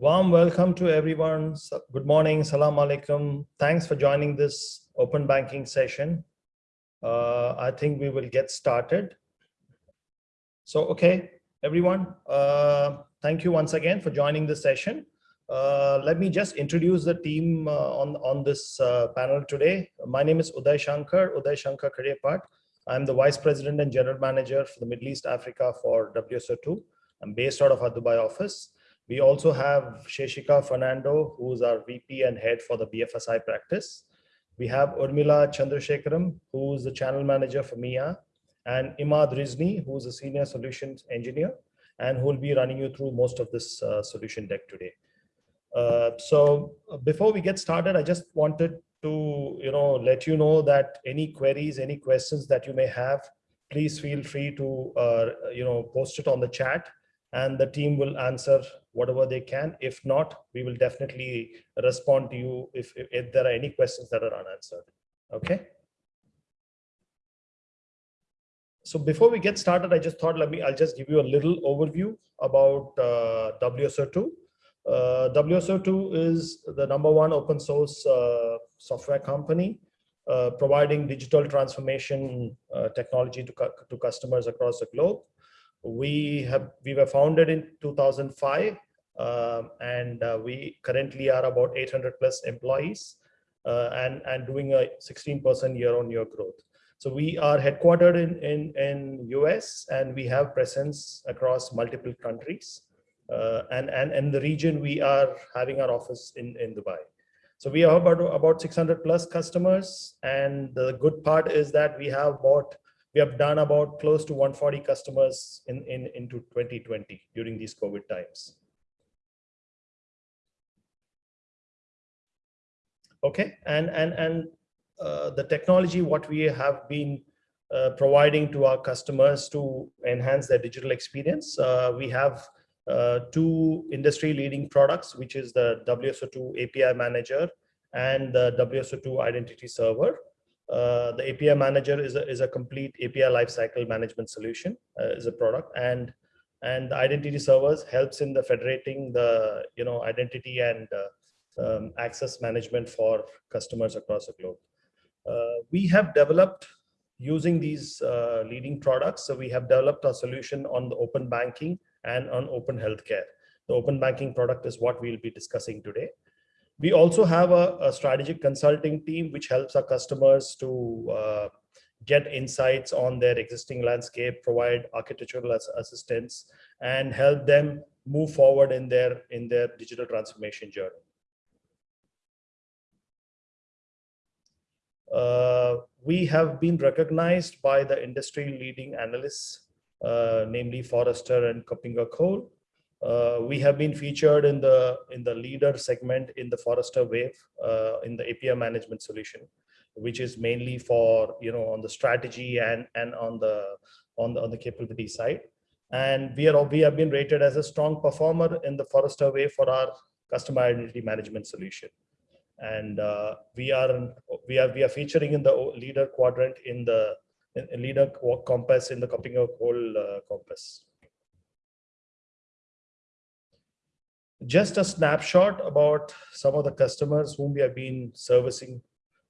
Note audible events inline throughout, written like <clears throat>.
Warm welcome to everyone. Good morning, salam alaikum. Thanks for joining this open banking session. Uh, I think we will get started. So, okay, everyone, uh, thank you once again for joining this session. Uh, let me just introduce the team uh, on, on this uh, panel today. My name is Uday Shankar, Uday Shankar Karepat. I'm the Vice President and General Manager for the Middle East Africa for WSO2. I'm based out of our Dubai office. We also have Sheshika Fernando, who's our VP and head for the BFSI practice. We have Urmila Chandrashekaram, who's the channel manager for MEA, and Imad Rizni, who's a senior solutions engineer, and who will be running you through most of this uh, solution deck today. Uh, so uh, before we get started, I just wanted to you know let you know that any queries, any questions that you may have, please feel free to uh, you know post it on the chat and the team will answer whatever they can. If not, we will definitely respond to you if, if, if there are any questions that are unanswered. Okay. So before we get started, I just thought let me I'll just give you a little overview about uh, WSO2. Uh, WSO2 is the number one open source uh, software company uh, providing digital transformation uh, technology to, cu to customers across the globe we have we were founded in 2005 um, and uh, we currently are about 800 plus employees uh, and and doing a 16% year on year growth so we are headquartered in in in us and we have presence across multiple countries uh, and and in the region we are having our office in in dubai so we have about about 600 plus customers and the good part is that we have about we have done about close to 140 customers in, in into 2020 during these COVID times. Okay, and and and uh, the technology what we have been uh, providing to our customers to enhance their digital experience. Uh, we have uh, two industry leading products, which is the WSO2 API Manager and the WSO2 Identity Server. Uh, the API manager is a, is a complete API lifecycle management solution, uh, is a product, and and the identity servers helps in the federating the you know identity and um, access management for customers across the globe. Uh, we have developed using these uh, leading products. So we have developed a solution on the open banking and on open healthcare. The open banking product is what we'll be discussing today. We also have a, a strategic consulting team, which helps our customers to uh, get insights on their existing landscape, provide architectural assistance, and help them move forward in their, in their digital transformation journey. We have been recognized by the industry leading analysts, uh, namely Forrester and KuppingerCole, uh, we have been featured in the in the leader segment in the Forrester Wave uh, in the API management solution, which is mainly for you know on the strategy and and on the on the on the capability side. And we are we have been rated as a strong performer in the Forrester Wave for our customer identity management solution. And uh, we are we are we are featuring in the leader quadrant in the in leader compass in the KuppingerCole uh, compass. just a snapshot about some of the customers whom we have been servicing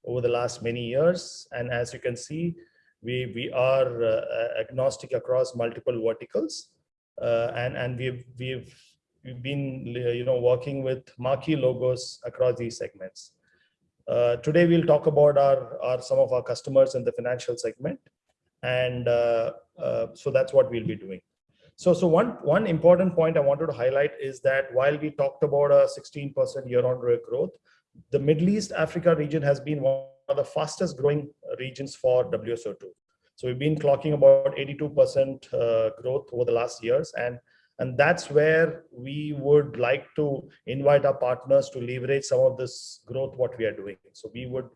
over the last many years. And as you can see, we, we are uh, agnostic across multiple verticals. Uh, and and we've, we've, we've been you know, working with marquee logos across these segments. Uh, today, we'll talk about our, our some of our customers in the financial segment. And uh, uh, so that's what we'll be doing. So, so one, one important point I wanted to highlight is that while we talked about a 16% year-on-year growth, the Middle East Africa region has been one of the fastest growing regions for WSO2. So we've been clocking about 82% uh, growth over the last years. And, and that's where we would like to invite our partners to leverage some of this growth, what we are doing. So we would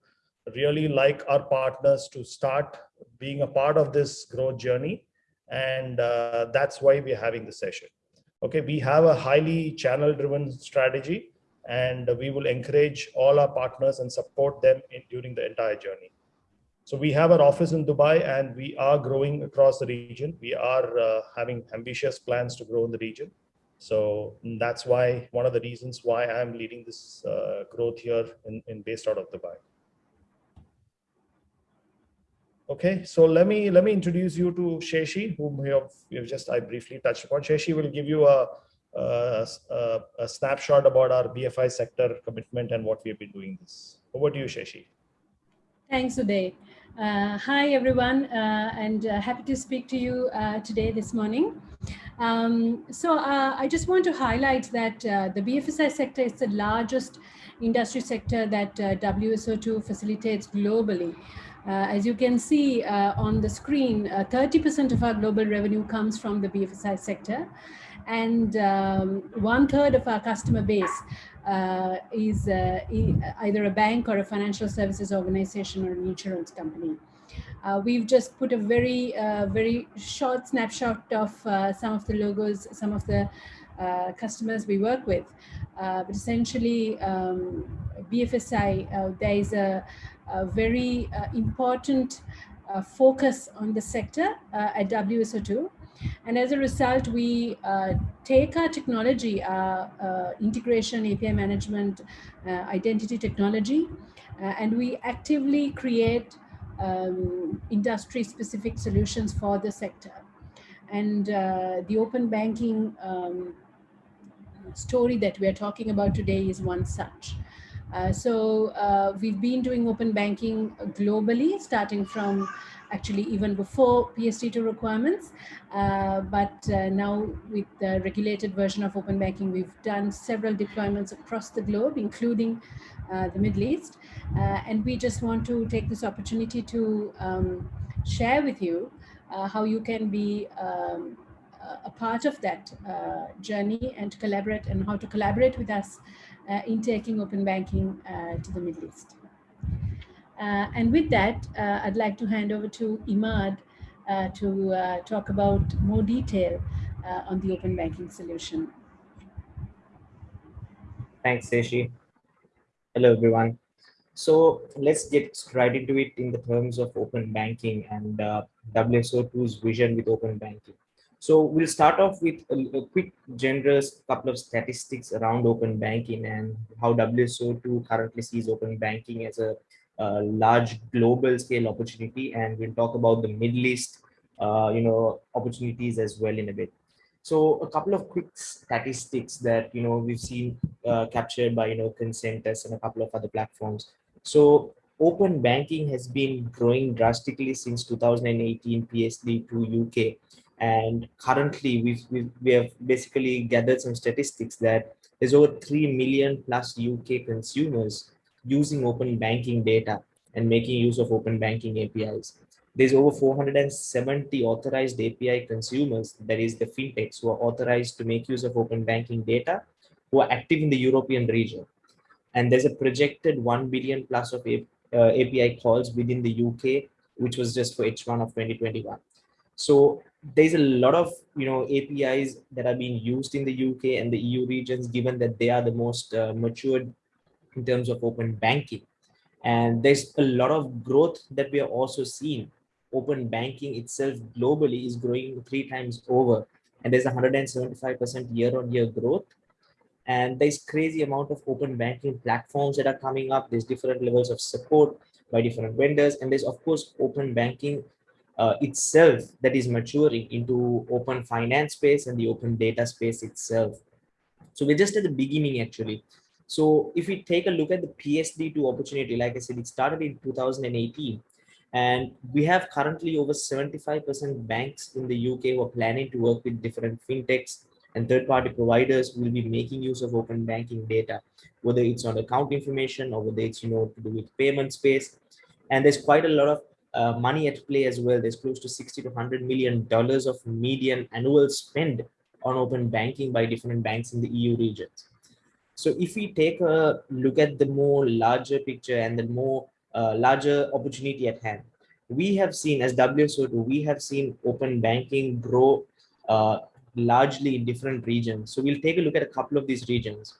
really like our partners to start being a part of this growth journey and uh, that's why we're having the session. Okay, we have a highly channel driven strategy and we will encourage all our partners and support them in, during the entire journey. So we have our office in Dubai and we are growing across the region. We are uh, having ambitious plans to grow in the region. So that's why one of the reasons why I'm leading this uh, growth here in, in based out of Dubai. Okay, so let me let me introduce you to Sheshi, whom we have, we have just I briefly touched upon. Sheshi will give you a, a, a, a snapshot about our BFI sector commitment and what we have been doing this. Over to you, Sheshi. Thanks, Uday. Uh, hi, everyone, uh, and uh, happy to speak to you uh, today, this morning. Um, so uh, I just want to highlight that uh, the BFSI sector is the largest industry sector that WSO2 facilitates globally. as you can see on the screen, 30% of our global revenue comes from the BFSI sector and um, one third of our customer base uh, is uh, either a bank or a financial services organization or an insurance company. Uh, we've just put a very, uh, very short snapshot of uh, some of the logos, some of the uh, customers we work with. but essentially, um, BFSI, there is a, a very important focus on the sector at WSO2. And as a result, we uh, take our technology, our uh, integration, API management, uh, identity technology, uh, and we actively create um, industry-specific solutions for the sector. And uh, the open banking um, story that we're talking about today is one such. Uh, so we've been doing open banking globally, starting from actually even before PSD2 requirements. Uh, but uh, now with the regulated version of open banking, we've done several deployments across the globe, including uh, the Middle East. Uh, and we just want to take this opportunity to um, share with you uh, how you can be um, a part of that uh, journey and to collaborate and how to collaborate with us in taking open banking to the Middle East. Uh, and with that, uh, I'd like to hand over to Imad uh, to talk about more detail on the open banking solution. Thanks, Sheshi. Hello, everyone. So let's get right into it in the terms of open banking and uh, WSO2's vision with open banking. So we'll start off with a, a, quick generous couple of statistics around open banking and how WSO2 currently sees open banking as a uh, large global scale opportunity and we'll talk about the Middle East uh, you know opportunities as well in a bit. So a couple of quick statistics that you know we've seen uh, captured by you know Konsentus and a couple of other platforms. So open banking has been growing drastically since 2018 PSD2 UK and currently we've, we've we have basically gathered some statistics that there's over 3 million plus UK consumers using open banking data and making use of open banking APIs. There's over 470 authorized API consumers, that is the fintechs who are authorized to make use of open banking data, who are active in the European region. And there's a projected 1 billion plus of uh, API calls within the UK, which was just for H1 of 2021. So there's a lot of you know APIs that are being used in the UK and the EU regions, given that they are the most uh, matured in terms of open banking. And there's a lot of growth that we are also seeing. Open banking itself globally is growing three times over. And there's 175% year on year growth. And there's crazy amount of open banking platforms that are coming up. There's different levels of support by different vendors. And there's of course open banking uh, itself that is maturing into open finance space and the open data space itself. So we're just at the beginning actually. So if we take a look at the PSD2 opportunity, like I said, it started in 2018. And we have currently over 75% banks in the UK who are planning to work with different fintechs and third-party providers will be making use of open banking data, whether it's on account information or whether it's you know to do with payment space. And there's quite a lot of uh, money at play as well. There's close to 60 to 100 million dollars of median annual spend on open banking by different banks in the EU regions. So if we take a look at the more larger picture and the more uh, larger opportunity at hand, we have seen as WSO2, we have seen open banking grow uh, largely in different regions. So we'll take a look at a couple of these regions.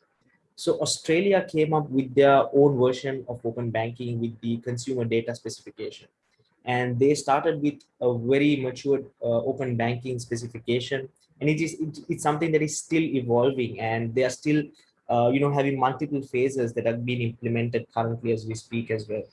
So Australia came up with their own version of open banking with the consumer data specification. and they started with a very matured uh, open banking specification and it is it, it's something that is still evolving and they are still uh, you know having multiple phases that have been implemented currently as we speak as well.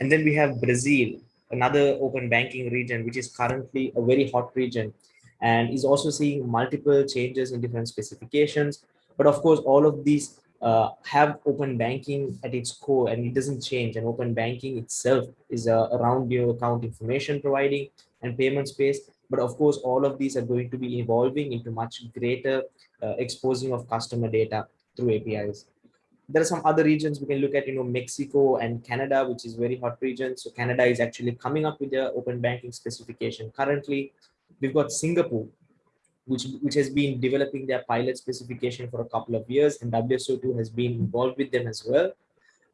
And then we have brazil another open banking region which is currently a very hot region and is also seeing multiple changes in different specifications. But of course all of these uh, have open banking at its core and it doesn't change. And open banking itself is uh, around your account information providing and payment space. But of course all of these are going to be evolving into much greater uh, exposing of customer data through apis there are some other regions we can look at you know mexico and canada which is very hot region so canada is actually coming up with their open banking specification currently we've got singapore which, which has been developing their pilot specification for a couple of years and WSO2 has been involved with them as well.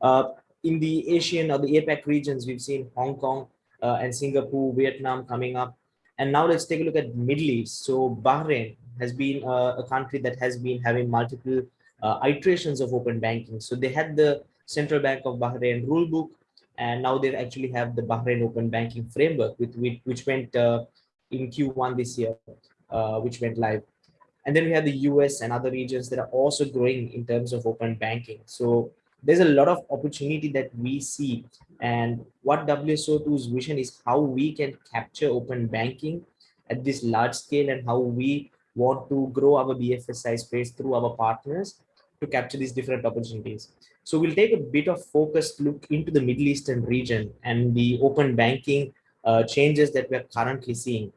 Uh, in the Asian or the APAC regions, we've seen Hong Kong uh, and Singapore, Vietnam coming up. And now let's take a look at Middle East. So Bahrain has been uh, a country that has been having multiple uh, iterations of open banking. So they had the Central Bank of Bahrain rulebook, and now they actually have the Bahrain Open Banking Framework, with, with which went uh, in Q1 this year uh, which went live. And then we have the US and other regions that are also growing in terms of open banking. So there's a lot of opportunity that we see. And what WSO2's vision is how we can capture open banking at this large scale and how we want to grow our BFSI space through our partners to capture these different opportunities. So we'll take a bit of focused look into the Middle Eastern region and the open banking uh, changes that we're currently seeing.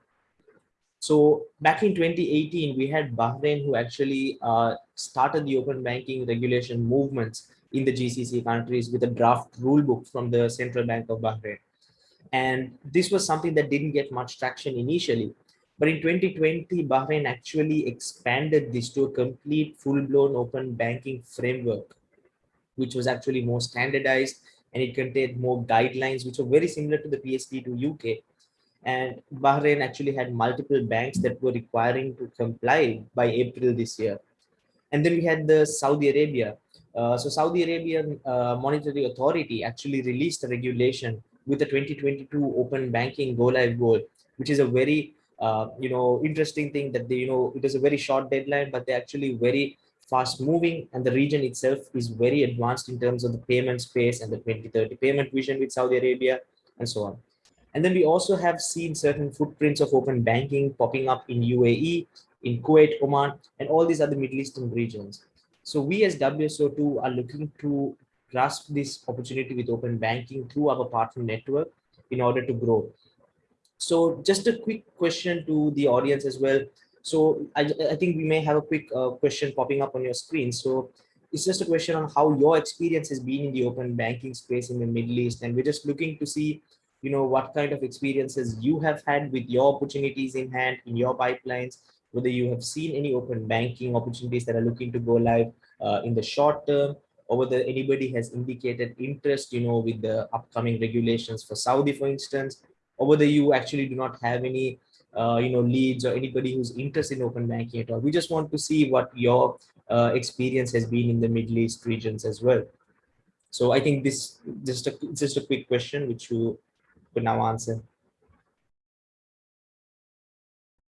So back in 2018, we had Bahrain who actually uh, started the open banking regulation movements in the GCC countries with a draft rulebook from the Central Bank of Bahrain. And this was something that didn't get much traction initially. But in 2020, Bahrain actually expanded this to a complete full-blown open banking framework, which was actually more standardized and it contained more guidelines, which were very similar to the PSD2 UK, and Bahrain actually had multiple banks that were requiring to comply by April this year. And then we had the Saudi Arabia. Uh, so Saudi Arabian uh, Monetary Authority actually released a regulation with the 2022 open banking go live goal, which is a very uh, you know interesting thing that they you know it is a very short deadline, but they're actually very fast moving and the region itself is very advanced in terms of the payment space and the 2030 payment vision with Saudi Arabia and so on. And then we also have seen certain footprints of open banking popping up in UAE, in Kuwait, Oman, and all these other Middle Eastern regions. So we as WSO2 are looking to grasp this opportunity with open banking through our partner network in order to grow. So just a quick question to the audience as well. So I, I think we may have a quick uh, question popping up on your screen. So it's just a question on how your experience has been in the open banking space in the Middle East. And we're just looking to see you know what kind of experiences you have had with your opportunities in hand in your pipelines whether you have seen any open banking opportunities that are looking to go live uh, in the short term or whether anybody has indicated interest you know with the upcoming regulations for saudi for instance or whether you actually do not have any uh, you know leads or anybody who's interested in open banking at all we just want to see what your uh, experience has been in the middle east regions as well so i think this just a just a quick question which you could now answer.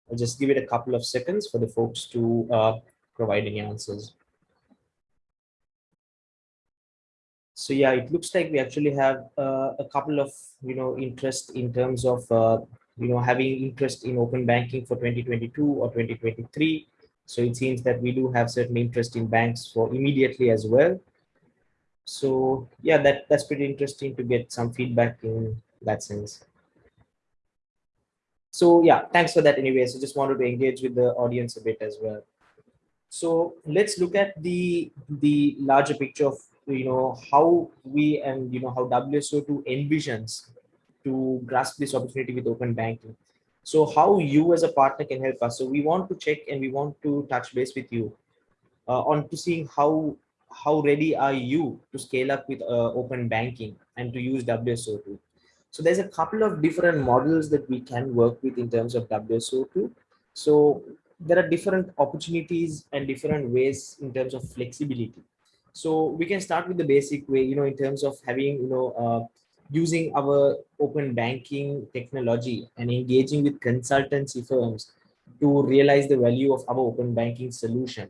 I'll just give it a couple of seconds for the folks to uh, provide any answers. So yeah, it looks like we actually have uh, a couple of, you know, interest in terms of, uh, you know, having interest in open banking for 2022 or 2023. So it seems that we do have certain interest in banks for immediately as well. So yeah, that, that's pretty interesting to get some feedback in that sense. So yeah, thanks for that anyway. So just wanted to engage with the audience a bit as well. So let's look at the the larger picture of you know how we and you know how WSO2 envisions to grasp this opportunity with open banking. So how you as a partner can help us. So we want to check and we want to touch base with you uh, on to seeing how how ready are you to scale up with uh, open banking and to use WSO2. So there's a couple of different models that we can work with in terms of WSO2. So there are different opportunities and different ways in terms of flexibility. So we can start with the basic way, you know, in terms of having, you know, uh, using our open banking technology and engaging with consultancy firms to realize the value of our open banking solution.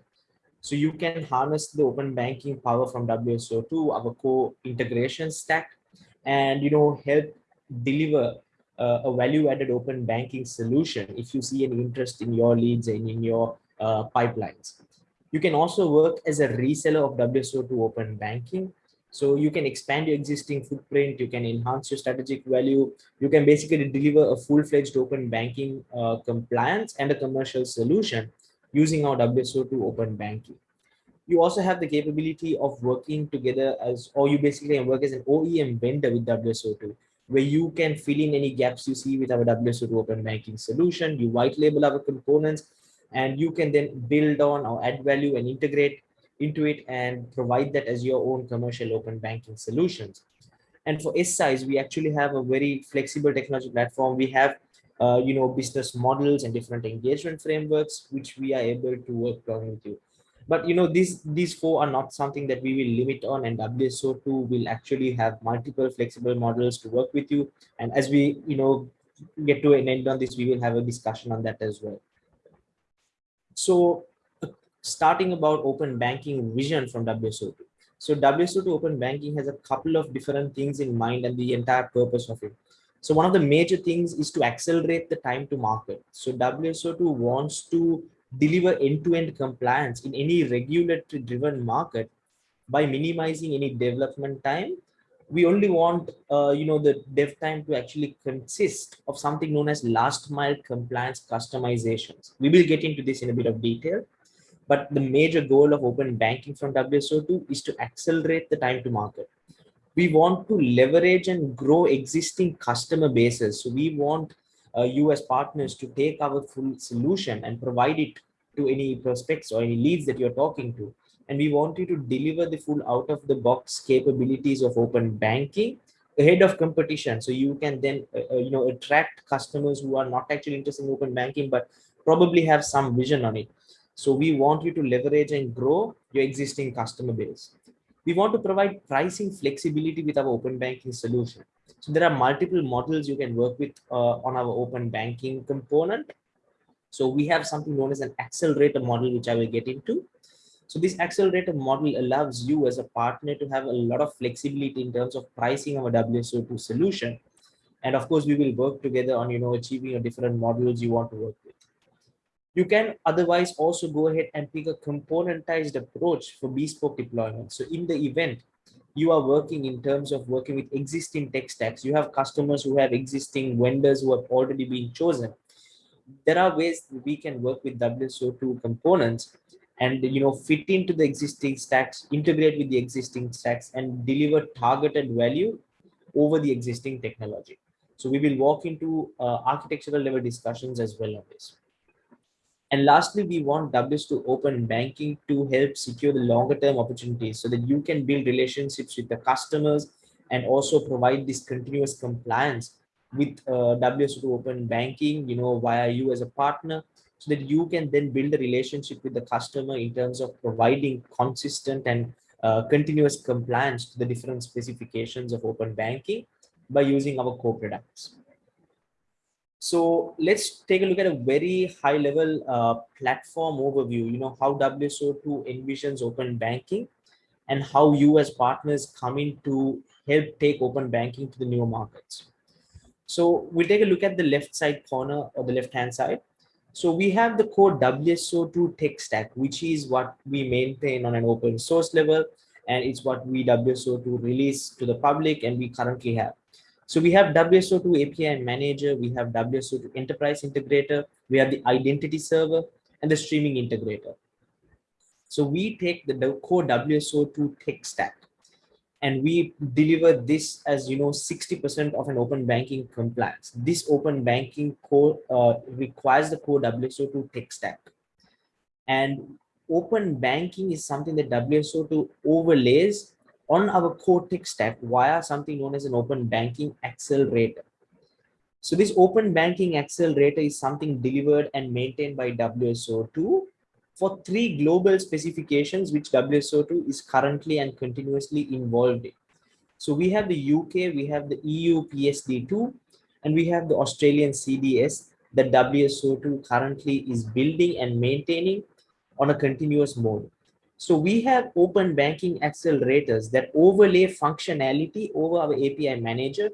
So you can harness the open banking power from WSO2, our core integration stack, and you know help deliver uh, a value-added open banking solution if you see any interest in your leads and in your uh, pipelines. You can also work as a reseller of WSO2 open banking. So you can expand your existing footprint, you can enhance your strategic value, you can basically deliver a full-fledged open banking uh, compliance and a commercial solution using our WSO2 open banking. You also have the capability of working together as, or you basically work as an OEM vendor with WSO2, where you can fill in any gaps you see with our WSO2 open banking solution, you white label our components, and you can then build on or add value and integrate into it and provide that as your own commercial open banking solutions. And for SIs, we actually have a very flexible technology platform. We have, uh, you know, business models and different engagement frameworks, which we are able to work on with you. But, you know, these, these four are not something that we will limit on and WSO2 will actually have multiple flexible models to work with you. And as we, you know, get to an end on this, we will have a discussion on that as well. So uh, starting about open banking vision from WSO2. So WSO2 open banking has a couple of different things in mind and the entire purpose of it. So one of the major things is to accelerate the time to market. So WSO2 wants to deliver end-to-end -end compliance in any regulatory driven market by minimizing any development time. We only want, uh, you know, the dev time to actually consist of something known as last mile compliance customizations. We will get into this in a bit of detail. But the major goal of open banking from WSO2 is to accelerate the time to market. We want to leverage and grow existing customer bases. So we want uh, you as partners to take our full solution and provide it to any prospects or any leads that you're talking to. And we want you to deliver the full out of the box capabilities of open banking ahead of competition. So you can then, uh, uh, you know, attract customers who are not actually interested in open banking, but probably have some vision on it. So we want you to leverage and grow your existing customer base. We want to provide pricing flexibility with our open banking solution. So there are multiple models you can work with uh, on our open banking component. So we have something known as an accelerator model, which I will get into. So this accelerator model allows you as a partner to have a lot of flexibility in terms of pricing of a WSO2 solution. And of course, we will work together on, you know, achieving a different models you want to work with. You can otherwise also go ahead and pick a componentized approach for bespoke deployment. So in the event you are working in terms of working with existing tech stacks, you have customers who have existing vendors who have already been chosen. There are ways we can work with WSO2 components and you know fit into the existing stacks, integrate with the existing stacks and deliver targeted value over the existing technology. So we will walk into uh, architectural level discussions as well on this. And lastly, we want WSO2 open banking to help secure the longer term opportunities so that you can build relationships with the customers and also provide this continuous compliance with uh, WSO2 open banking, you know, via you as a partner so that you can then build a relationship with the customer in terms of providing consistent and uh, continuous compliance to the different specifications of open banking by using our core products. So let's take a look at a very high level uh, platform overview, you know, how WSO2 envisions open banking and how you as partners come in to help take open banking to the new markets. So we'll take a look at the left side corner or the left hand side. So we have the core WSO2 tech stack, which is what we maintain on an open source level. And it's what we WSO2 release to the public and we currently have. So we have WSO2 API manager, we have WSO2 enterprise integrator, we have the identity server and the streaming integrator. So we take the core WSO2 tech stack and we deliver this as you know 60% of an open banking compliance. This open banking core uh, requires the core WSO2 tech stack. And open banking is something that WSO2 overlays on our core tech stack via something known as an open banking accelerator. So this open banking accelerator is something delivered and maintained by WSO2 for three global specifications which WSO2 is currently and continuously involved in. So we have the UK, we have the EU PSD2, and we have the Australian CDS that WSO2 currently is building and maintaining on a continuous mode. So we have open banking accelerators that overlay functionality over our API manager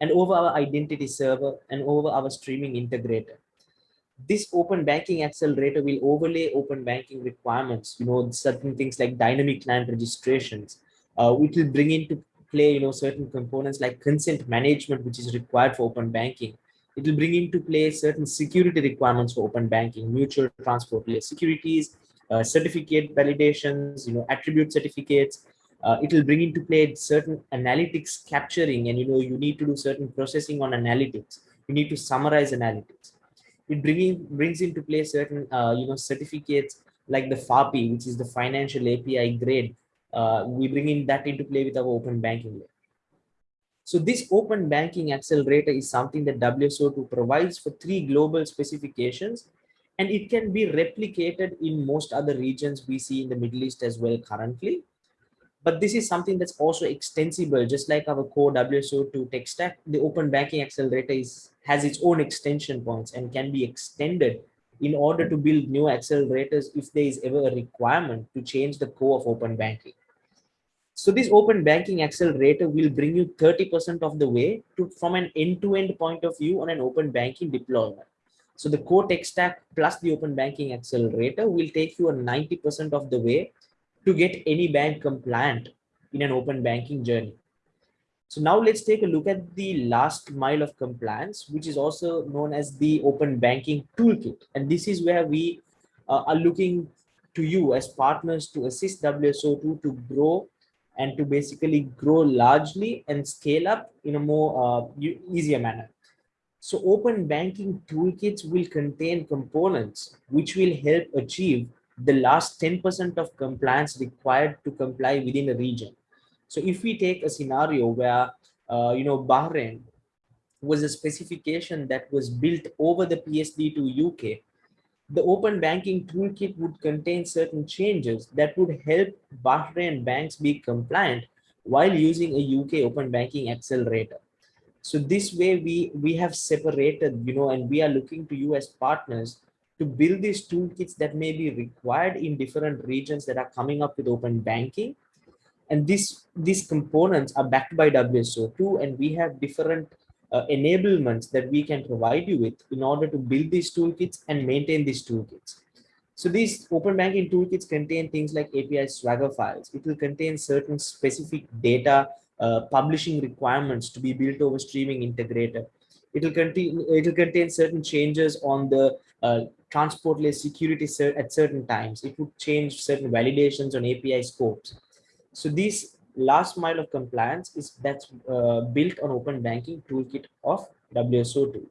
and over our identity server and over our streaming integrator. This open banking accelerator will overlay open banking requirements, you know, certain things like dynamic client registrations, uh, will bring into play, you know, certain components like consent management, which is required for open banking. It will bring into play certain security requirements for open banking, mutual transport layer securities, uh, certificate validations, you know, attribute certificates. Uh, it will bring into play certain analytics capturing, and you know, you need to do certain processing on analytics. You need to summarize analytics. It bringing brings into play certain, uh, you know, certificates like the FAPI, which is the financial API grade. Uh, we bring in that into play with our open banking layer. So this open banking accelerator is something that WSO2 provides for three global specifications and it can be replicated in most other regions we see in the Middle East as well currently. But this is something that's also extensible, just like our core WSO2 tech stack, the open banking accelerator is, has its own extension points and can be extended in order to build new accelerators if there is ever a requirement to change the core of open banking. So this open banking accelerator will bring you 30% of the way to from an end-to-end -end point of view on an open banking deployment. So the core tech stack plus the open banking accelerator will take you a 90% of the way to get any bank compliant in an open banking journey. So now let's take a look at the last mile of compliance, which is also known as the open banking toolkit. And this is where we uh, are looking to you as partners to assist WSO2 to grow and to basically grow largely and scale up in a more uh, easier manner. So open banking toolkits will contain components which will help achieve the last 10% of compliance required to comply within a region. So if we take a scenario where, uh, you know, Bahrain was a specification that was built over the PSD2 UK, the open banking toolkit would contain certain changes that would help Bahrain banks be compliant while using a UK open banking accelerator so this way we we have separated you know and we are looking to you as partners to build these toolkits that may be required in different regions that are coming up with open banking. And this these components are backed by wso2 and we have different uh, enablements that we can provide you with in order to build these toolkits and maintain these toolkits. So these open banking toolkits contain things like api swagger files. It will contain certain specific data uh, publishing requirements to be built over streaming integrator. It will contain it will contain certain changes on the uh, transport layer security at certain times. It would change certain validations on API scopes. So this last mile of compliance is that's uh, built on open banking toolkit of WSO2.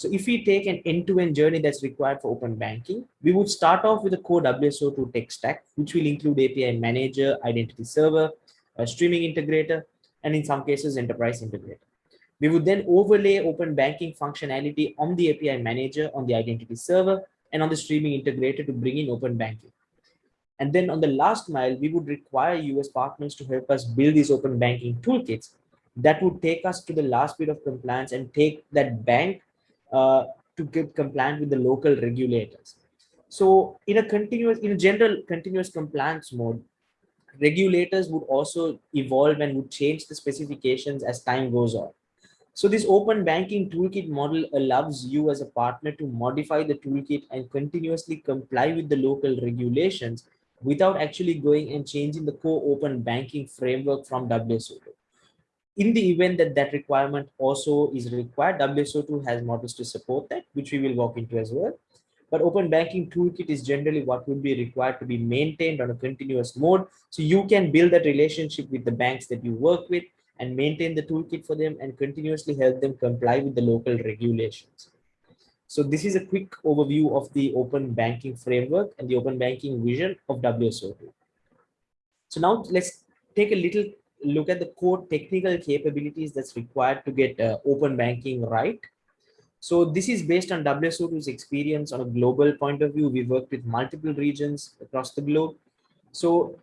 So if we take an end-to-end -end journey that's required for open banking, we would start off with a core WSO2 tech stack, which will include API manager, identity server, a streaming integrator, and in some cases, enterprise integrator. We would then overlay open banking functionality on the API manager, on the identity server, and on the streaming integrator to bring in open banking. And then on the last mile, we would require US partners to help us build these open banking toolkits that would take us to the last bit of compliance and take that bank uh, to get compliant with the local regulators. So in a continuous, in a general continuous compliance mode, regulators would also evolve and would change the specifications as time goes on. So this open banking toolkit model allows you as a partner to modify the toolkit and continuously comply with the local regulations without actually going and changing the core open banking framework from WSO2. In the event that that requirement also is required, WSO2 has models to support that, which we will walk into as well. But open banking toolkit is generally what would be required to be maintained on a continuous mode. So you can build that relationship with the banks that you work with and maintain the toolkit for them and continuously help them comply with the local regulations. So this is a quick overview of the open banking framework and the open banking vision of WSO2. So now let's take a little look at the core technical capabilities that's required to get uh, open banking right. So this is based on WSO2's experience on a global point of view. We worked with multiple regions across the globe. So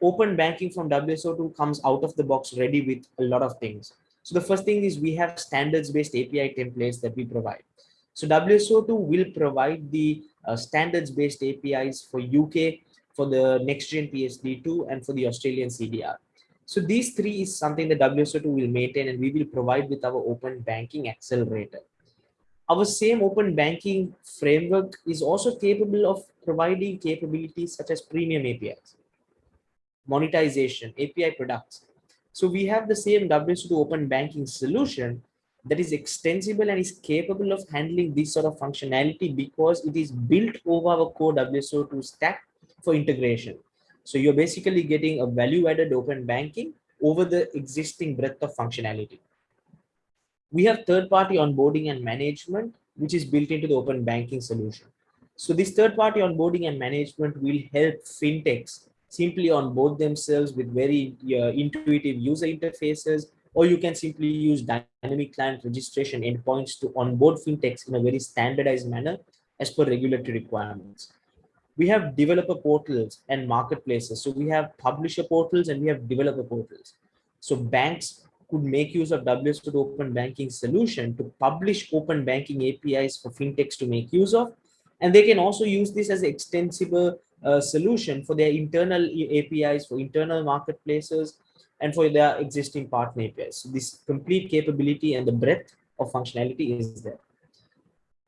open banking from WSO2 comes out of the box ready with a lot of things. So the first thing is we have standards-based API templates that we provide. So WSO2 will provide the uh, standards-based APIs for UK, for the next-gen PSD2, and for the Australian CDR. So these three is something that WSO2 will maintain and we will provide with our open banking accelerator. Our same open banking framework is also capable of providing capabilities such as premium APIs, monetization, API products. So we have the same WSO2 open banking solution that is extensible and is capable of handling this sort of functionality because it is built over our core WSO2 stack for integration. So you're basically getting a value-added open banking over the existing breadth of functionality. We have third-party onboarding and management, which is built into the open banking solution. So this third-party onboarding and management will help fintechs simply onboard themselves with very uh, intuitive user interfaces, or you can simply use dynamic client registration endpoints to onboard fintechs in a very standardized manner as per regulatory requirements we have developer portals and marketplaces. So we have publisher portals and we have developer portals. So banks could make use of WSO2 open banking solution to publish open banking APIs for fintechs to make use of. And they can also use this as extensible uh, solution for their internal APIs, for internal marketplaces, and for their existing partner APIs. So this complete capability and the breadth of functionality is there.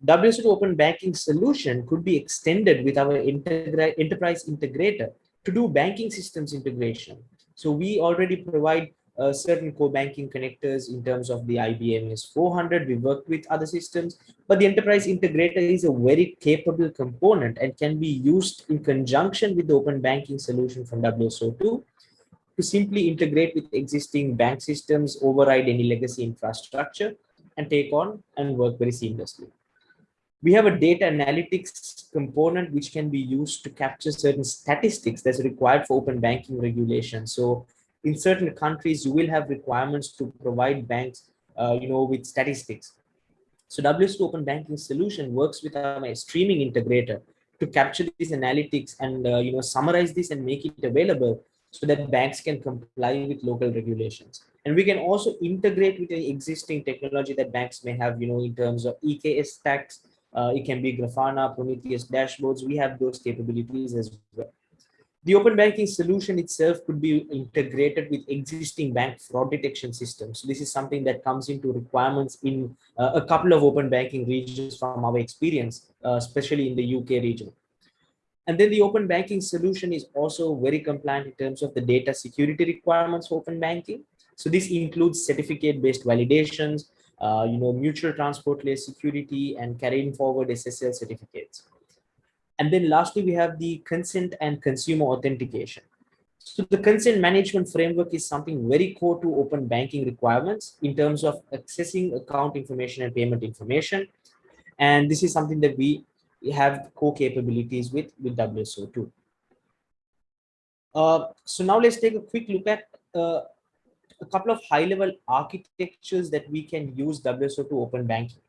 WSO2 Open Banking solution could be extended with our enterprise integrator to do banking systems integration. So we already provide uh, certain core banking connectors in terms of the IBM AS400. We work with other systems, but the enterprise integrator is a very capable component and can be used in conjunction with the open banking solution from WSO2 to simply integrate with existing bank systems, override any legacy infrastructure, and take on and work very seamlessly we have a data analytics component which can be used to capture certain statistics that's required for open banking regulation. So in certain countries, you will have requirements to provide banks, uh, you know, with statistics. So WSO Open Banking solution works with a streaming integrator to capture these analytics and, uh, you know, summarize this and make it available so that banks can comply with local regulations. And we can also integrate with the existing technology that banks may have, you know, in terms of EKS stacks, uh, it can be Grafana, Prometheus dashboards. We have those capabilities as well. The open banking solution itself could be integrated with existing bank fraud detection systems. This is something that comes into requirements in uh, a couple of open banking regions from our experience, uh, especially in the UK region. And then the open banking solution is also very compliant in terms of the data security requirements for open banking. So this includes certificate-based validations, uh, you know, mutual transport layer security and carrying forward SSL certificates. And then lastly, we have the consent and consumer authentication. So the consent management framework is something very core to open banking requirements in terms of accessing account information and payment information. And this is something that we have core capabilities with, with WSO2. Uh, so now let's take a quick look at uh, a couple of high level architectures that we can use WSO2 open banking.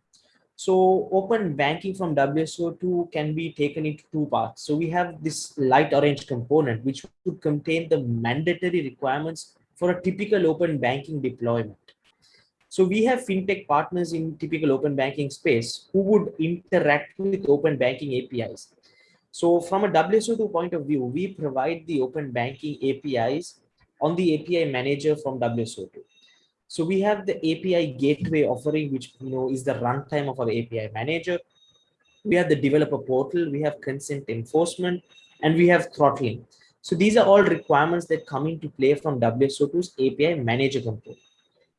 So open banking from WSO2 can be taken into two parts. So we have this light orange component, which would contain the mandatory requirements for a typical open banking deployment. So we have fintech partners in typical open banking space who would interact with open banking APIs. So from a WSO2 point of view, we provide the open banking APIs on the API manager from WSO2. So we have the API gateway offering, which you know is the runtime of our API manager. We have the developer portal, we have consent enforcement, and we have throttling. So these are all requirements that come into play from WSO2's API manager component.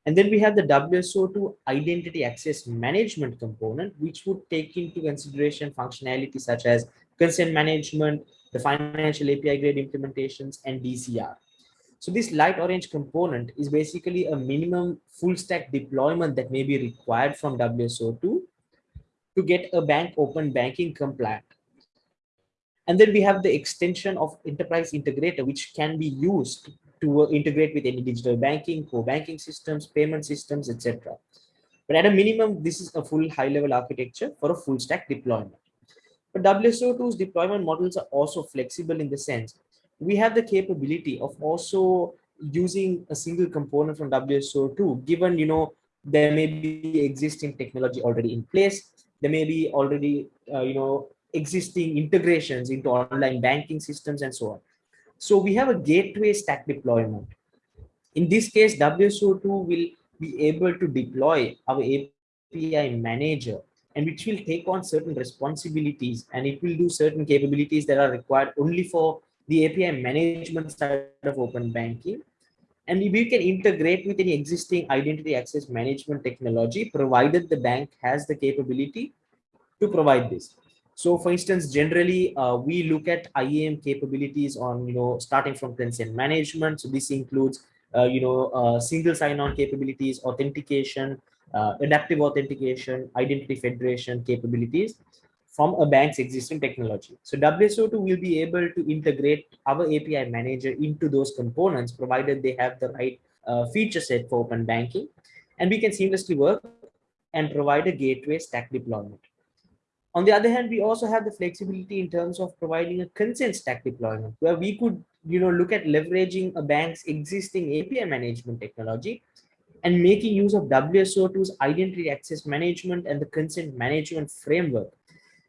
And then we have the WSO2 identity access management component, which would take into consideration functionality such as consent management, the financial API grade implementations, and DCR. So this light orange component is basically a minimum full stack deployment that may be required from WSO2 to get a bank open banking compliant. And then we have the extension of enterprise integrator, which can be used to integrate with any digital banking, core banking systems, payment systems, etc. But at a minimum, this is a full high level architecture for a full stack deployment. But WSO2's deployment models are also flexible in the sense we have the capability of also using a single component from WSO2, given, you know, there may be existing technology already in place. There may be already, uh, you know, existing integrations into online banking systems and so on. So we have a gateway stack deployment. In this case, WSO2 will be able to deploy our API manager and which will take on certain responsibilities and it will do certain capabilities that are required only for the API management side of open banking. And we can integrate with any existing identity access management technology, provided the bank has the capability to provide this. So for instance, generally, uh, we look at IAM capabilities on, you know, starting from consent management. So this includes, uh, you know, uh, single sign-on capabilities, authentication, uh, adaptive authentication, identity federation capabilities from a bank's existing technology. So WSO2 will be able to integrate our API manager into those components, provided they have the right uh, feature set for open banking. And we can seamlessly work and provide a gateway stack deployment. On the other hand, we also have the flexibility in terms of providing a consent stack deployment where we could, you know, look at leveraging a bank's existing API management technology and making use of WSO2's identity access management and the consent management framework.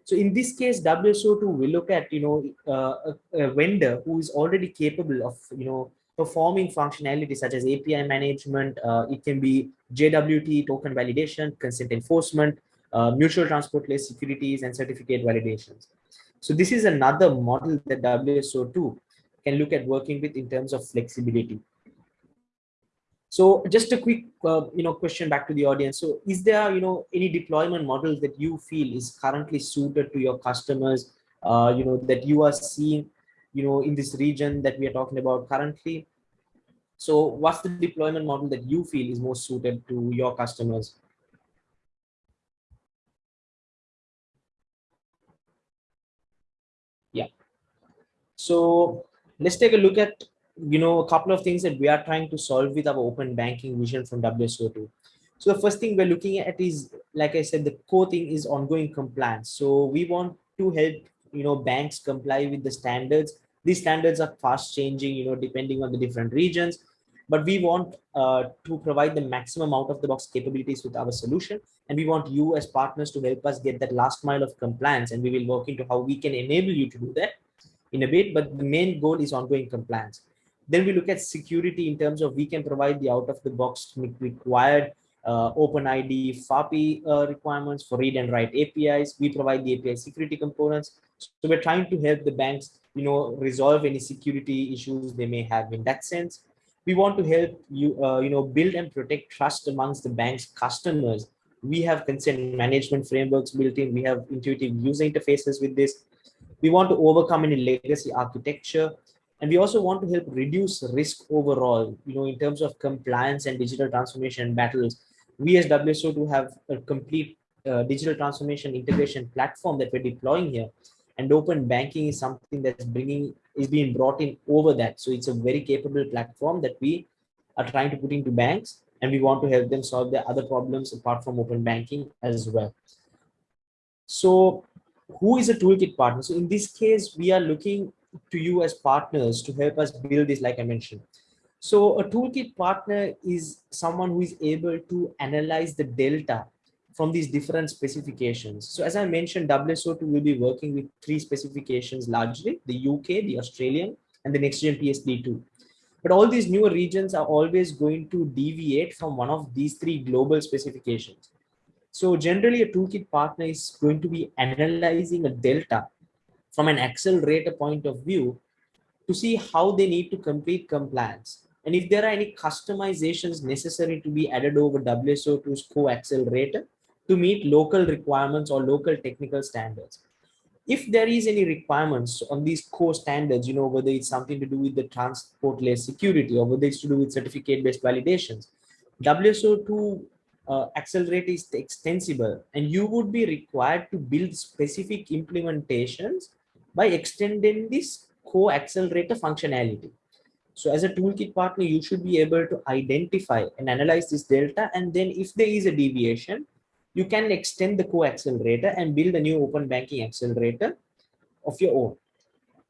So in this case, WSO2 will look at, you know, uh, a, a vendor who is already capable of, you know, performing functionality such as API management. Uh, it can be JWT, token validation, consent enforcement, uh, mutual transport layer securities and certificate validations. So this is another model that WSO2 can look at working with in terms of flexibility. So just a quick, uh, you know, question back to the audience. So is there, you know, any deployment model that you feel is currently suited to your customers, uh, you know, that you are seeing, you know, in this region that we are talking about currently? So what's the deployment model that you feel is most suited to your customers? Yeah. So let's take a look at you know, a couple of things that we are trying to solve with our open banking vision from WSO2. So the first thing we're looking at is, like I said, the core thing is ongoing compliance. So we want to help, you know, banks comply with the standards. These standards are fast changing, you know, depending on the different regions. But we want uh, to provide the maximum out of the box capabilities with our solution. And we want you as partners to help us get that last mile of compliance. And we will work into how we can enable you to do that in a bit. But the main goal is ongoing compliance. Then we look at security in terms of we can provide the out of the box required uh, OpenID FAPI uh, requirements for read and write APIs. We provide the API security components. So we're trying to help the banks, you know, resolve any security issues they may have in that sense. We want to help you, uh, you know, build and protect trust amongst the bank's customers. We have consent management frameworks built in. We have intuitive user interfaces with this. We want to overcome any legacy architecture and we also want to help reduce risk overall, you know, in terms of compliance and digital transformation battles. We as WSO2 have a complete uh, digital transformation integration platform that we're deploying here. And open banking is something that's bringing, is being brought in over that. So it's a very capable platform that we are trying to put into banks and we want to help them solve their other problems apart from open banking as well. So who is a toolkit partner? So in this case, we are looking to you as partners to help us build this, like I mentioned. So a toolkit partner is someone who is able to analyze the delta from these different specifications. So as I mentioned, WSO2 will be working with three specifications largely, the UK, the Australian, and the next gen PSD2. But all these newer regions are always going to deviate from one of these three global specifications. So generally a toolkit partner is going to be analyzing a delta from an accelerator point of view to see how they need to complete compliance. And if there are any customizations necessary to be added over WSO2's core accelerator to meet local requirements or local technical standards. If there is any requirements on these core standards, you know, whether it's something to do with the transport layer security or whether it's to do with certificate-based validations, WSO2 uh, accelerator is extensible and you would be required to build specific implementations by extending this core accelerator functionality. So as a toolkit partner, you should be able to identify and analyze this delta. And then if there is a deviation, you can extend the core accelerator and build a new open banking accelerator of your own.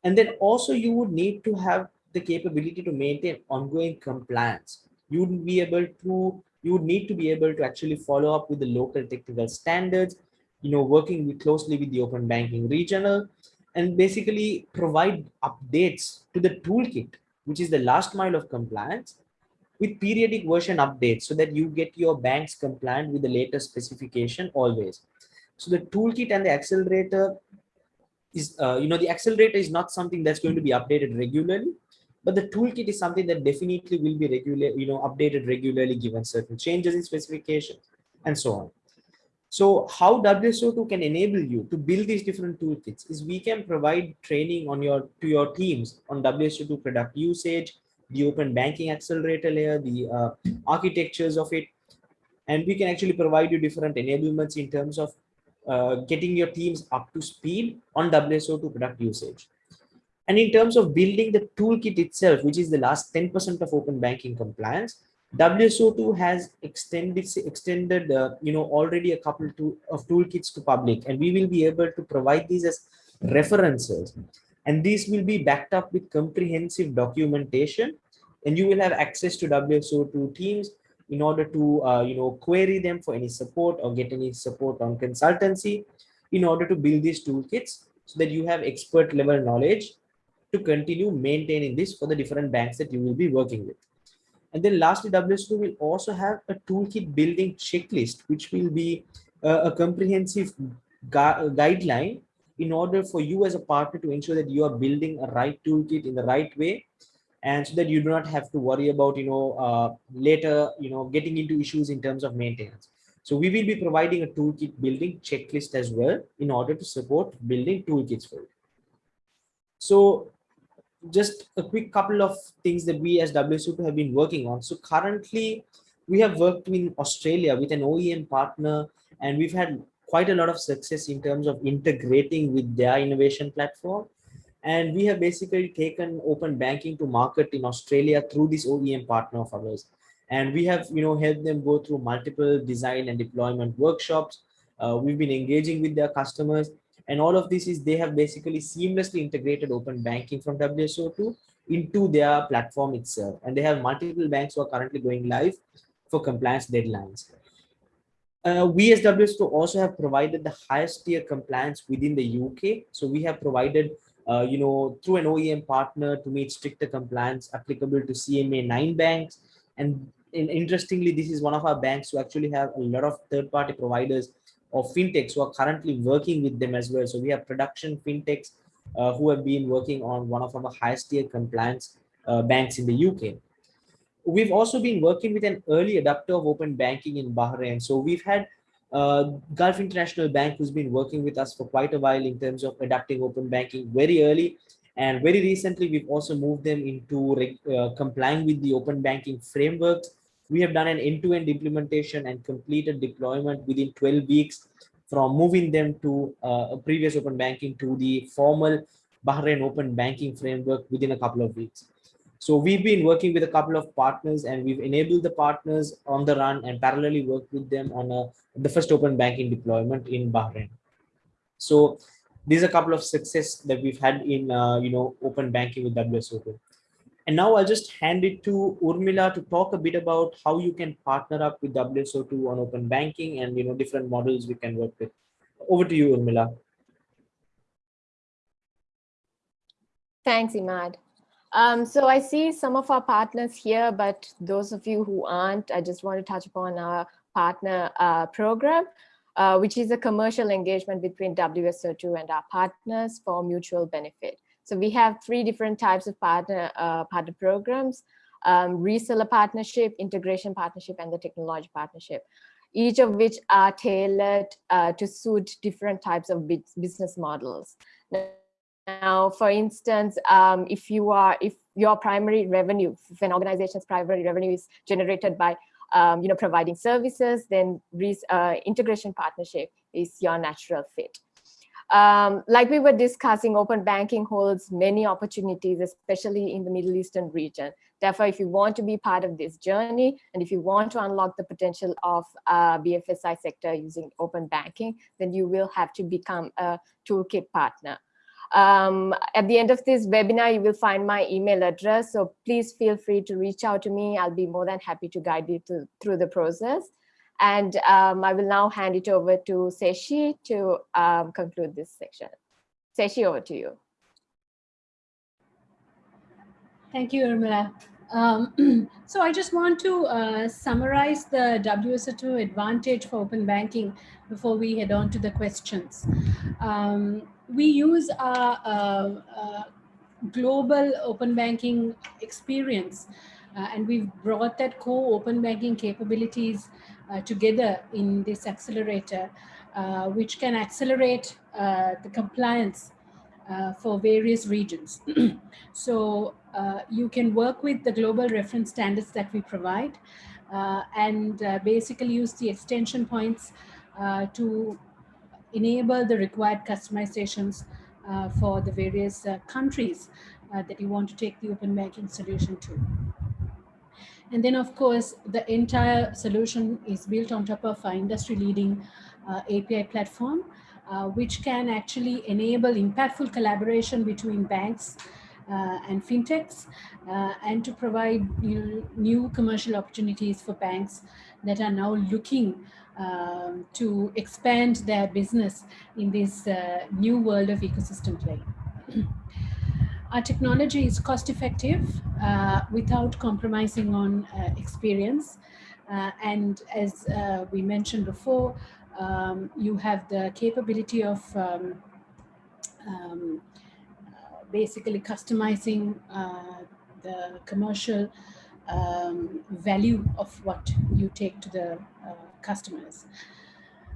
And then also you would need to have the capability to maintain ongoing compliance. You would be able to, you would need to be able to actually follow up with the local technical standards, you know, working with, closely with the open banking regional and basically provide updates to the toolkit, which is the last mile of compliance with periodic version updates so that you get your banks compliant with the latest specification always. So the toolkit and the accelerator is, uh, you know, the accelerator is not something that's going to be updated regularly, but the toolkit is something that definitely will be regular, you know, updated regularly given certain changes in specifications and so on. So how WSO2 can enable you to build these different toolkits is we can provide training on your to your teams on WSO2 product usage, the open banking accelerator layer, the uh, architectures of it, and we can actually provide you different enablements in terms of uh, getting your teams up to speed on WSO2 product usage. And in terms of building the toolkit itself, which is the last 10% of open banking compliance, WSO2 has extended extended uh, you know already a couple to, of toolkits to public, and we will be able to provide these as references, and these will be backed up with comprehensive documentation, and you will have access to WSO2 teams in order to uh, you know query them for any support or get any support on consultancy in order to build these toolkits so that you have expert level knowledge to continue maintaining this for the different banks that you will be working with. And then lastly, WSO2 will also have a toolkit building checklist, which will be uh, a comprehensive gu guideline in order for you as a partner to ensure that you are building a right toolkit in the right way and so that you do not have to worry about you know uh, later you know getting into issues in terms of maintenance. So we will be providing a toolkit building checklist as well in order to support building toolkits for you. So just a quick couple of things that we as WSO2 have been working on so currently we have worked in Australia with an OEM partner and we've had quite a lot of success in terms of integrating with their innovation platform and we have basically taken open banking to market in Australia through this OEM partner of ours. And we have, you know, helped them go through multiple design and deployment workshops. Uh, we've been engaging with their customers and all of this is they have basically seamlessly integrated open banking from WSO2 into their platform itself. And they have multiple banks who are currently going live for compliance deadlines. Uh, we as WSO2 also have provided the highest tier compliance within the UK. So we have provided uh, you know, through an OEM partner to meet stricter compliance applicable to CMA 9 banks. And, and interestingly, this is one of our banks who actually have a lot of third-party providers of fintechs who are currently working with them as well. So we have production fintechs uh, who have been working on one of our highest tier compliance uh, banks in the UK. We've also been working with an early adopter of open banking in Bahrain. So we've had uh, Gulf International Bank, who's been working with us for quite a while in terms of adapting open banking very early. And very recently, we've also moved them into uh, complying with the open banking frameworks. We have done an end-to-end -end implementation and completed deployment within 12 weeks from moving them to uh, previous open banking to the formal Bahrain open banking framework within a couple of weeks. So we've been working with a couple of partners and we've enabled the partners on the run and parallelly worked with them on a, the first open banking deployment in Bahrain. So these are a couple of success that we've had in, uh, you know, open banking with WSO2. And now I'll just hand it to Urmila to talk a bit about how you can partner up with WSO2 on open banking and, you know, different models we can work with. Over to you, Urmila. Thanks, Imad. Um, so I see some of our partners here, but those of you who aren't, I just want to touch upon our partner uh, program, uh, which is a commercial engagement between WSO2 and our partners for mutual benefit. So we have three different types of partner, uh, partner programs, um, reseller partnership, integration partnership, and the technology partnership, each of which are tailored uh, to suit different types of business models. Now, for instance, um, if you are, if your primary revenue, if an organization's primary revenue is generated by, um, you know, providing services, then uh, integration partnership is your natural fit. Um, like we were discussing, open banking holds many opportunities, especially in the Middle Eastern region. Therefore, if you want to be part of this journey, and if you want to unlock the potential of uh, BFSI sector using open banking, then you will have to become a toolkit partner. Um, at the end of this webinar, you will find my email address. So please feel free to reach out to me. I'll be more than happy to guide you through the process. And um, I will now hand it over to Sheshi to um, conclude this section. Sheshi, over to you. Thank you, Urmila. Um, <clears throat> so I just want to uh, summarize the WSO2 advantage for open banking before we head on to the questions. Um, we use our uh, uh, global open banking experience uh, and we've brought that core open banking capabilities together in this accelerator, uh, which can accelerate the compliance for various regions. <clears throat> so you can work with the global reference standards that we provide and basically use the extension points to enable the required customizations uh, for the various uh, countries uh, that you want to take the open banking solution to. And then, of course, the entire solution is built on top of our industry-leading API platform, which can actually enable impactful collaboration between banks uh, and fintechs uh, and to provide new, new commercial opportunities for banks that are now looking um, to expand their business in this uh, new world of ecosystem play. <clears throat> Our technology is cost effective uh, without compromising on uh, experience. Uh, and as uh, we mentioned before, um, you have the capability of um, um, basically customizing the commercial um, value of what you take to the uh, customers.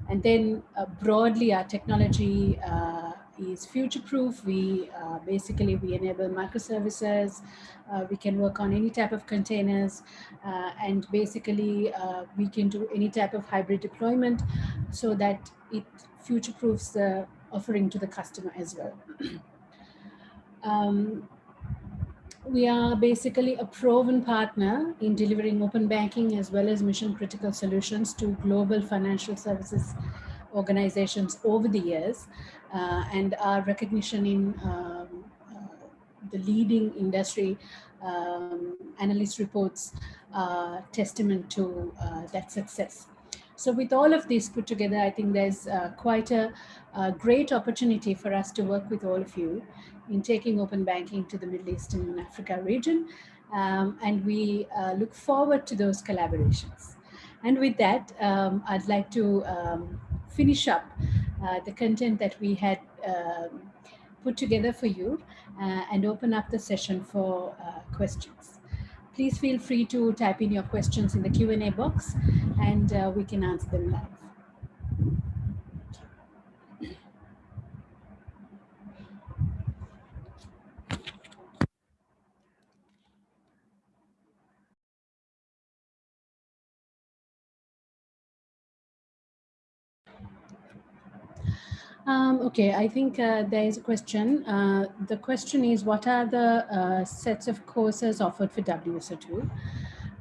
And then uh, broadly, our technology uh, is future-proof. We uh, basically, we enable microservices. Uh, we can work on any type of containers. Uh, and basically, we can do any type of hybrid deployment so that it future-proofs the offering to the customer as well. <clears throat> um, we are basically a proven partner in delivering open banking as well as mission critical solutions to global financial services organizations over the years uh, and our recognition in um, uh, the leading industry um, analyst reports testament to uh, that success. So with all of this put together, I think there's uh, quite a, a, great opportunity for us to work with all of you in taking open banking to the Middle East and Africa region. Um, and we uh, look forward to those collaborations. And with that, um, I'd like to um, finish up uh, the content that we had um, put together for you uh, and open up the session for uh, questions. Please feel free to type in your questions in the Q&A box and uh, we can answer them live. Um, okay, I think uh, there is a question. Uh, the question is, what are the uh, sets of courses offered for WSO2?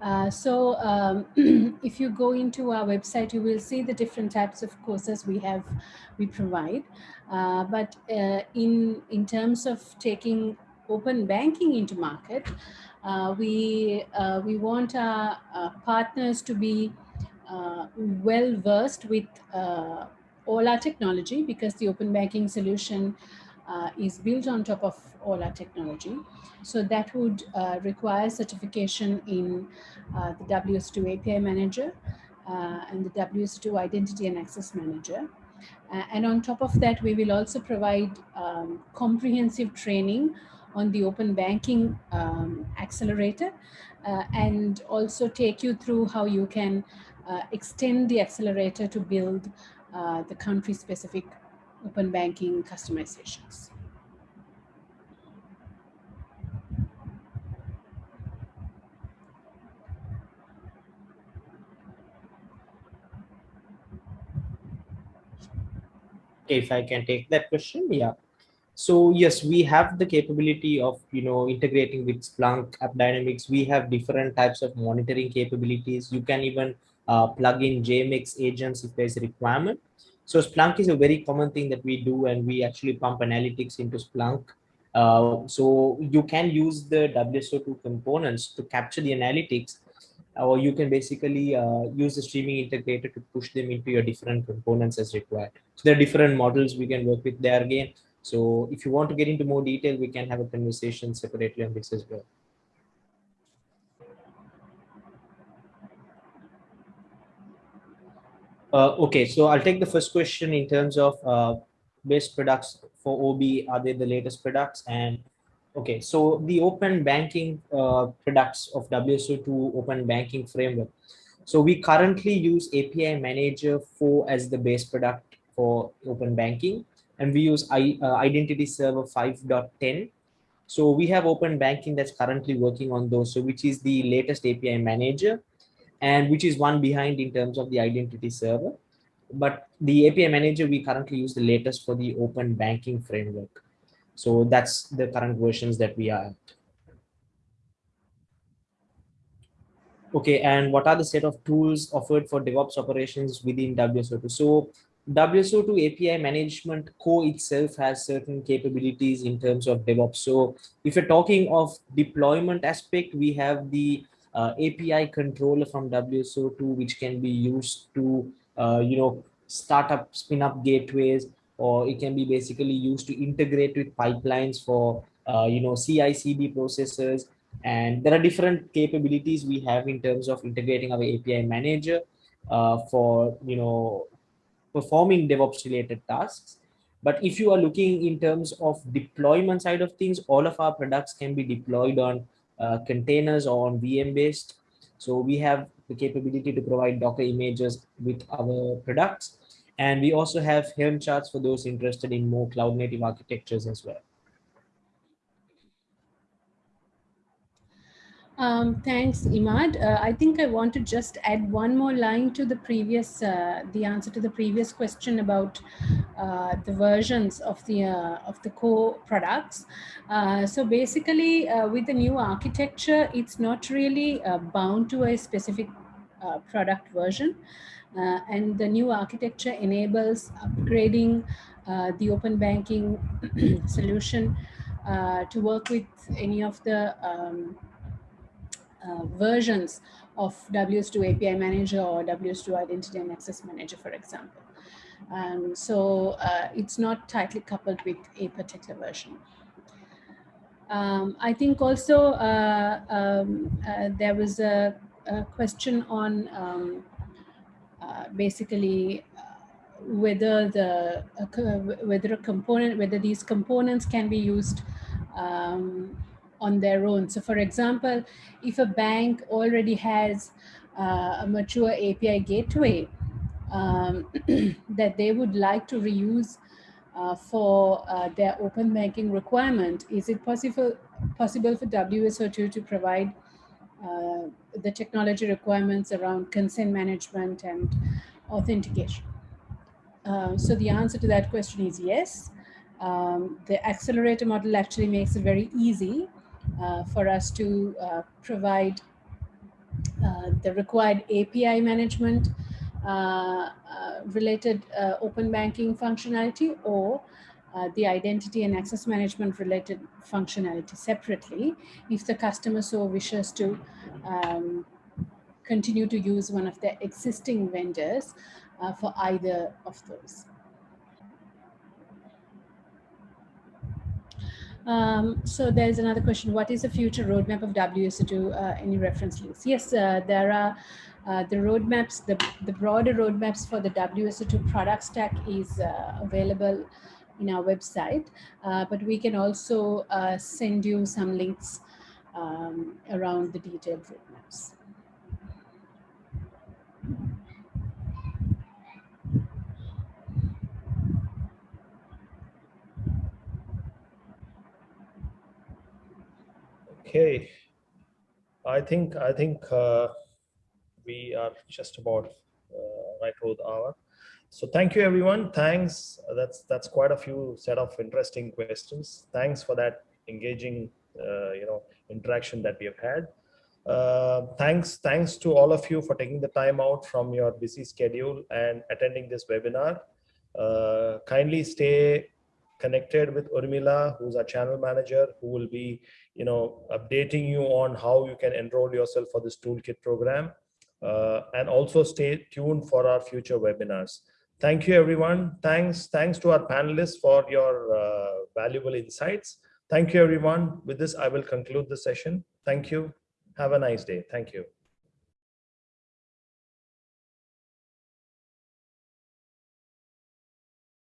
Uh, so um, <clears throat> if you go into our website, you will see the different types of courses we have, we provide. Uh, but uh, in, in terms of taking open banking into market, we, we want our, our, partners to be well versed with all our technology because the open banking solution uh, is built on top of all our technology. So that would uh, require certification in uh, the WSO2 API Manager uh, and the WSO2 Identity and Access Manager. Uh, and on top of that, we will also provide um, comprehensive training on the open banking um, accelerator uh, and also take you through how you can extend the accelerator to build uh, the country-specific open banking customizations. Okay, if I can take that question, yeah. So yes, we have the capability of you know integrating with Splunk, AppDynamics. We have different types of monitoring capabilities. You can even uh, plug in JMX agents if there's a requirement. So Splunk is a very common thing that we do and we actually pump analytics into Splunk. Uh, so you can use the WSO2 components to capture the analytics or you can basically uh, use the streaming integrator to push them into your different components as required. So there are different models we can work with there again. So if you want to get into more detail, we can have a conversation separately on this as well. Uh, okay, so I'll take the first question in terms of uh, best products for OB. Are they the latest products? And okay, so the open banking uh, products of WSO2 open banking framework. So we currently use API Manager 4 as the base product for open banking, and we use I, uh, Identity Server 5.10. So we have open banking that's currently working on those, so which is the latest API Manager and which is one behind in terms of the identity server. But the API manager, we currently use the latest for the open banking framework. So that's the current versions that we are at. Okay, and what are the set of tools offered for DevOps operations within WSO2? So WSO2 API management core itself has certain capabilities in terms of DevOps. So if you're talking of deployment aspect, we have the uh, API controller from WSO2, which can be used to, uh, you know, start up, spin up gateways, or it can be basically used to integrate with pipelines for, uh, you know, CI/CD processes. And there are different capabilities we have in terms of integrating our API manager uh, for, you know, performing DevOps related tasks. But if you are looking in terms of deployment side of things, all of our products can be deployed on uh, containers or on VM based. So we have the capability to provide Docker images with our products. And we also have Helm charts for those interested in more cloud native architectures as well. Um, thanks, Imad. Uh, I think I want to just add one more line to the previous, uh, the answer to the previous question about uh, the versions of the uh, of the core products. Uh, so basically, uh, with the new architecture, it's not really bound to a specific product version, and the new architecture enables upgrading the open banking <clears throat> solution to work with any of the um, uh, versions of WSO2 API Manager or WSO2 Identity and Access Manager, for example. Um, so uh, it's not tightly coupled with a particular version. Um, I think also uh, um, uh, there was a, a question on um, uh, basically whether the whether a component whether these components can be used um, on their own. So for example, if a bank already has uh, a mature API gateway um, <clears throat> that they would like to reuse uh, for uh, their open banking requirement, is it possible, possible for WSO2 to provide uh, the technology requirements around consent management and authentication? Uh, so the answer to that question is yes. Um, the accelerator model actually makes it very easy for us to uh, provide uh, the required API management related open banking functionality or uh, the identity and access management related functionality separately if the customer so wishes to um, continue to use one of their existing vendors uh, for either of those. Um, so there's another question. What is the future roadmap of WSO2? Uh, any reference links? Yes, uh, there are uh, the roadmaps, the, the broader roadmaps for the WSO2 product stack is uh, available in our website, uh, but we can also uh, send you some links um, around the detailed roadmaps. Okay, I think I think uh, we are just about uh, right over the hour. So thank you, everyone. Thanks. That's that's quite a few set of interesting questions. Thanks for that engaging, uh, you know, interaction that we have had. Uh, thanks, thanks to all of you for taking the time out from your busy schedule and attending this webinar. Uh, kindly stay connected with Urmila, who's our channel manager, who will be, you know, updating you on how you can enroll yourself for this toolkit program. Uh, and also stay tuned for our future webinars. Thank you, everyone. Thanks, thanks to our panelists for your uh, valuable insights. Thank you, everyone. With this, I will conclude the session. Thank you. Have a nice day. Thank you.